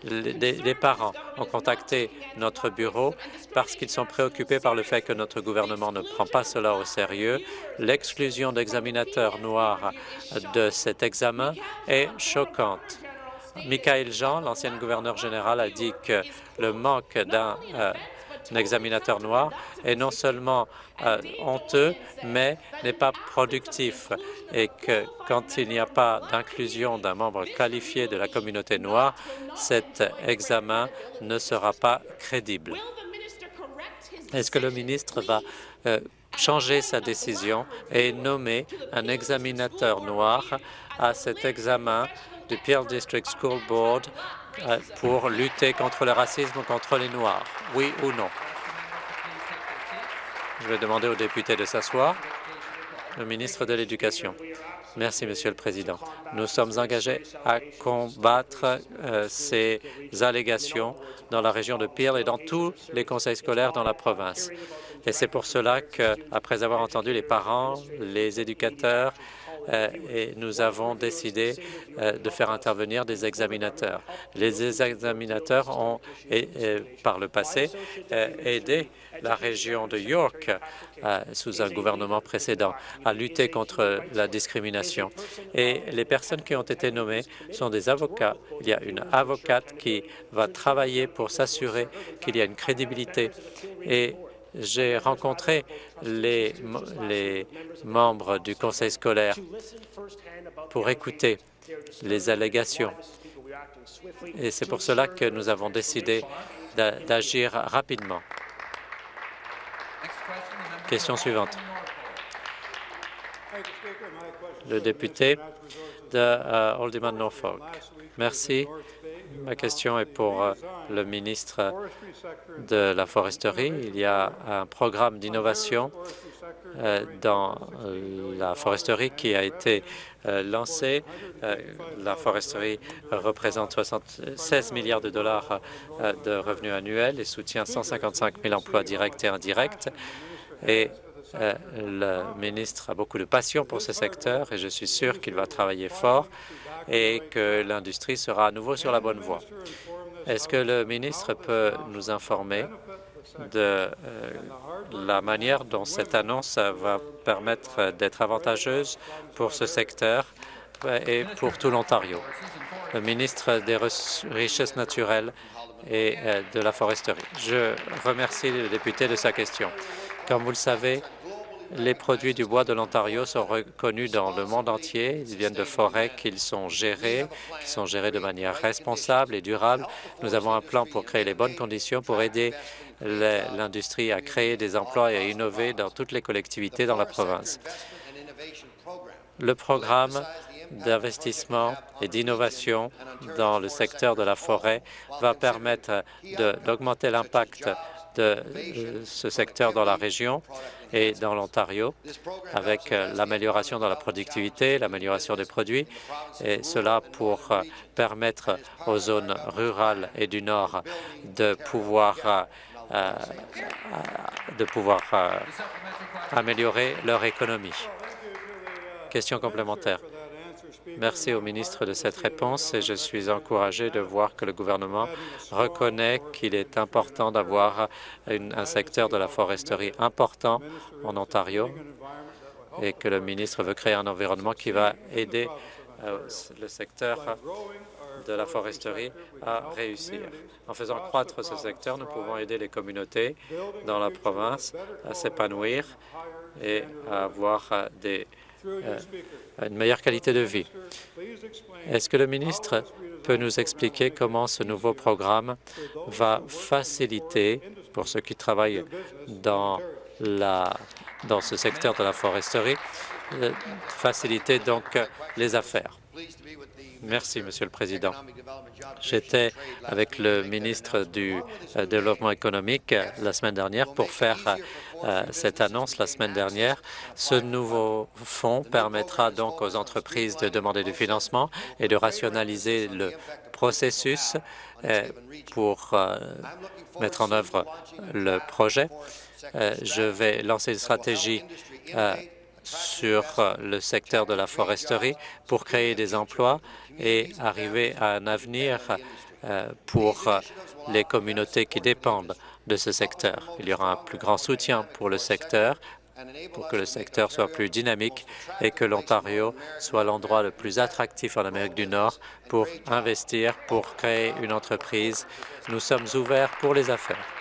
Les, parents ont contacté notre bureau parce qu'ils sont préoccupés par le fait que notre gouvernement ne prend pas cela au sérieux. L'exclusion d'examinateurs noirs de cet examen est choquante. Michael Jean, l'ancien gouverneur général, a dit que le manque d'un euh, examinateur noir est non seulement euh, honteux, mais n'est pas productif et que quand il n'y a pas d'inclusion d'un membre qualifié de la communauté noire, cet examen ne sera pas crédible. Est-ce que le ministre va euh, changer sa décision et nommer un examinateur noir à cet examen du Peel District School Board pour lutter contre le racisme contre les Noirs, oui ou non? Je vais demander aux députés de s'asseoir. Le ministre de l'Éducation. Merci, Monsieur le Président. Nous sommes engagés à combattre euh, ces allégations dans la région de Peel et dans tous les conseils scolaires dans la province. Et c'est pour cela qu'après avoir entendu les parents, les éducateurs, et nous avons décidé euh, de faire intervenir des examinateurs. Les examinateurs ont, par le passé, aidé la région de York, sous un gouvernement précédent, à lutter contre la discrimination. Et les personnes qui ont été nommées sont des avocats. Il y a une avocate qui va travailler pour s'assurer qu'il y a une crédibilité. Et j'ai rencontré les, membres du conseil scolaire pour écouter les allégations. Et c'est pour cela que nous avons décidé d'agir rapidement. Question suivante. Le député de uh, Norfolk. Merci. Ma question est pour euh, le ministre de la Foresterie. Il y a un programme d'innovation euh, dans euh, la foresterie qui a été lancé. La foresterie représente 76 milliards de dollars de revenus annuels et soutient 155 000 emplois directs et indirects et le ministre a beaucoup de passion pour ce secteur et je suis sûr qu'il va travailler fort et que l'industrie sera à nouveau sur la bonne voie. Est-ce que le ministre peut nous informer de euh, la manière dont cette annonce va permettre d'être avantageuse pour ce secteur et pour tout l'Ontario? Le ministre des Richesses naturelles et euh, de la foresterie. Je remercie le député de sa question. Comme vous le savez, les produits du bois de l'Ontario sont reconnus dans le monde entier. Ils viennent de forêts qu'ils sont gérés, qui sont gérés de manière responsable et durable. Nous avons un plan pour créer les bonnes conditions pour aider l'industrie à créer des emplois et à innover dans toutes les collectivités dans la province. Le programme d'investissement et d'innovation dans le secteur de la forêt va permettre d'augmenter l'impact de euh, ce secteur dans la région et dans l'Ontario, avec euh, l'amélioration dans la productivité, l'amélioration des produits, et cela pour euh, permettre aux zones rurales et du Nord de pouvoir, de pouvoir améliorer leur économie. Question complémentaire. Merci au ministre de cette réponse et je suis encouragé de voir que le gouvernement reconnaît qu'il est important d'avoir un secteur de la foresterie important en Ontario et que le ministre veut créer un environnement qui va aider euh, le secteur de la foresterie à réussir. En faisant croître ce secteur, nous pouvons aider les communautés dans la province à s'épanouir et à avoir des une meilleure qualité de vie. Est-ce que le ministre peut nous expliquer comment ce nouveau programme va faciliter, pour ceux qui travaillent dans, la, dans ce secteur de la foresterie, euh, faciliter donc les affaires? Merci, Monsieur le Président. J'étais avec le ministre du euh, Développement économique la semaine dernière pour faire euh, cette annonce la semaine dernière. Ce nouveau fonds permettra donc aux entreprises de demander du financement et de rationaliser le processus euh, pour euh, mettre en œuvre le projet. Je vais lancer une stratégie sur le secteur de la foresterie pour créer des emplois et arriver à un avenir pour les communautés qui dépendent de ce secteur. Il y aura un plus grand soutien pour le secteur pour que le secteur soit plus dynamique et que l'Ontario soit l'endroit le plus attractif en Amérique du Nord pour investir, pour créer une entreprise. Nous sommes ouverts pour les affaires.